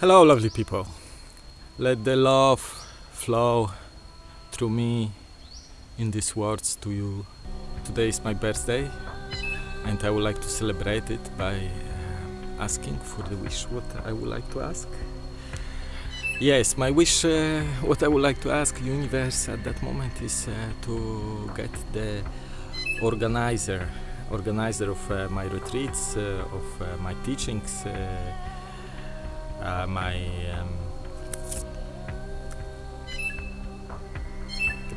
Hello, lovely people. Let the love flow through me in these words to you. Today is my birthday, and I would like to celebrate it by uh, asking for the wish what I would like to ask. Yes, my wish, uh, what I would like to ask universe at that moment is uh, to get the organizer, organizer of uh, my retreats, uh, of uh, my teachings, my um,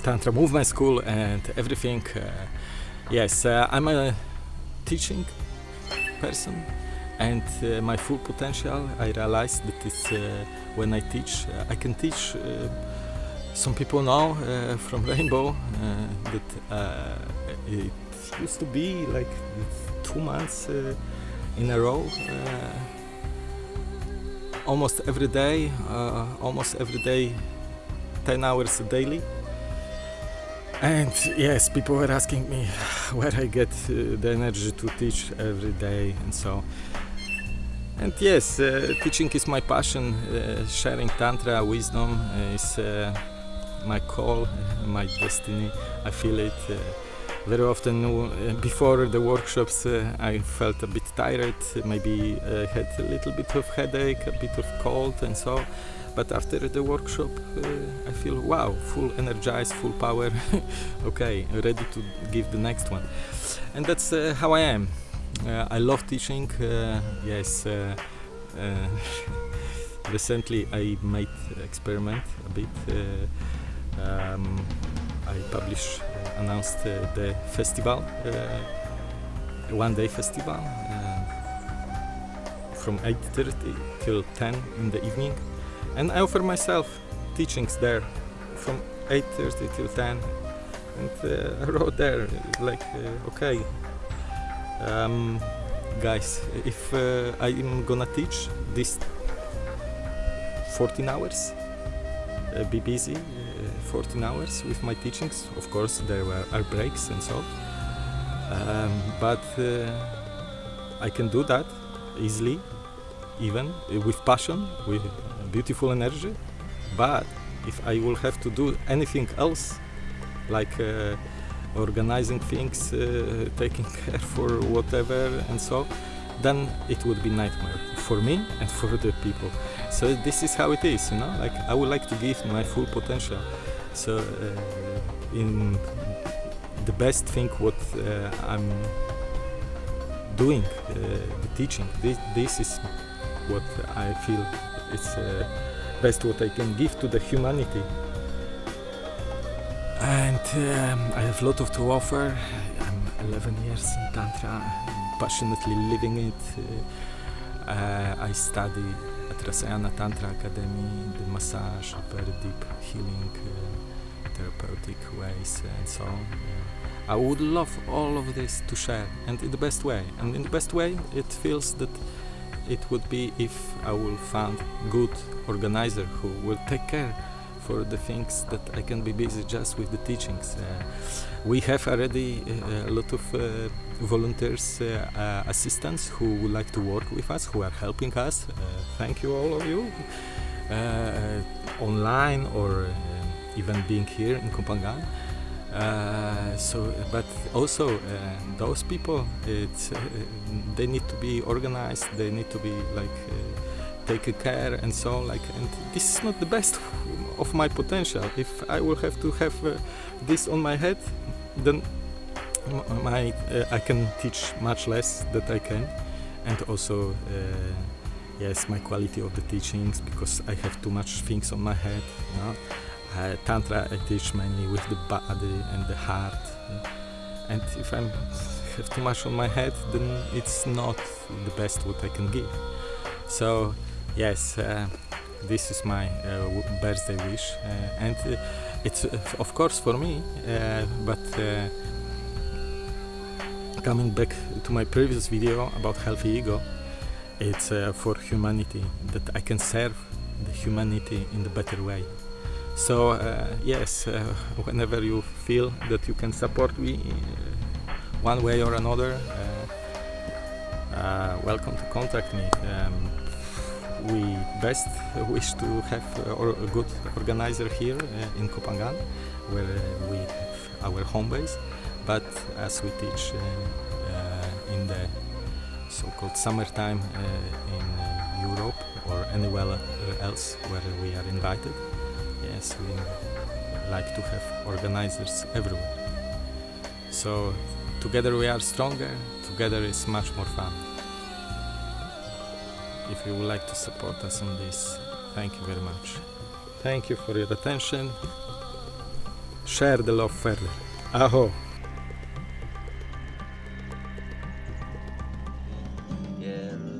Tantra Movement School and everything. Uh, yes, uh, I'm a teaching person and uh, my full potential I realized that it's uh, when I teach uh, I can teach uh, some people now uh, from Rainbow that it used to be like two months in a row almost every day almost every day 10 hours daily and yes people were asking me where i get uh, the energy to teach every day and so. And yes uh, teaching is my passion. Uh, sharing tantra wisdom is uh, my call uh, my destiny. I feel it uh, very often uh, before the workshops uh, I felt a bit tired, maybe uh, had a little bit of headache, a bit of cold and so but after the workshop uh, I feel wow, full energized, full power, okay, ready to give the next one. And that's uh, how I am. I love teaching, yes. Recently I made experiment a bit. Um, I published, announced uh, the festival, uh, one day festival uh, from 8.30 till 10 in the evening. And I offer myself teachings there from 8.30 till 10 and uh, I wrote there like okay um, guys if I'm gonna teach this 14 hours be busy 14 hours with my teachings. Of course there were are breaks and so. Um, but uh, I can do that easily even with passion with beautiful energy. But if I will have to do anything else like uh, organizing things uh, taking care for whatever and so then it would be nightmare for me and for the people. So this is how it is you know? Like I would like to give my full potential so uh, in the best thing what uh, I'm doing uh, the teaching this, this is what I feel it's best what I can give to the humanity. And um, I have a lot of to offer. I'm 11 years in Tantra. Passionately living it. Uh, I study at Rasayana Tantra Academy the massage very deep healing uh, therapeutic ways and so on I would love all of this to share and in the best way. And in the best way it feels that it would be if I will find good organizer who will take care for the things that I can be busy just with the teachings. Uh, we have already uh, a lot of uh, volunteers, uh, uh, assistants who would like to work with us, who are helping us. Uh, thank you all of you, online or even being here in Koh Phangan. So but also those people it's they need to be organized they need to be like taken care and so like and this is not the best of my potential. If i will have to have this on my head then my I can teach much less that I can. And also yes my quality of the teachings because I have too much things on my head you know? uh, tantra I teach mainly with the body and the heart. And if I have too much on my head then it's not the best what I can give. So yes uh, this is my uh, birthday wish uh, and uh, it's of course for me but coming back to my previous video about healthy ego it's uh, for humanity that i can serve the humanity in the better way. So uh, yes uh, whenever you feel that you can support me one way or another welcome to contact me. Um, we best wish to have a good organizer here uh, in Koh Phangan, where we have our home base. But as we teach uh, uh, in the so-called summertime in Europe or anywhere else where we are invited yes we like to have organizers everywhere. So together we are stronger together is much more fun if you would like to support us on this. Thank you very much. Thank you for your attention. Share the love further. Aho! Yeah.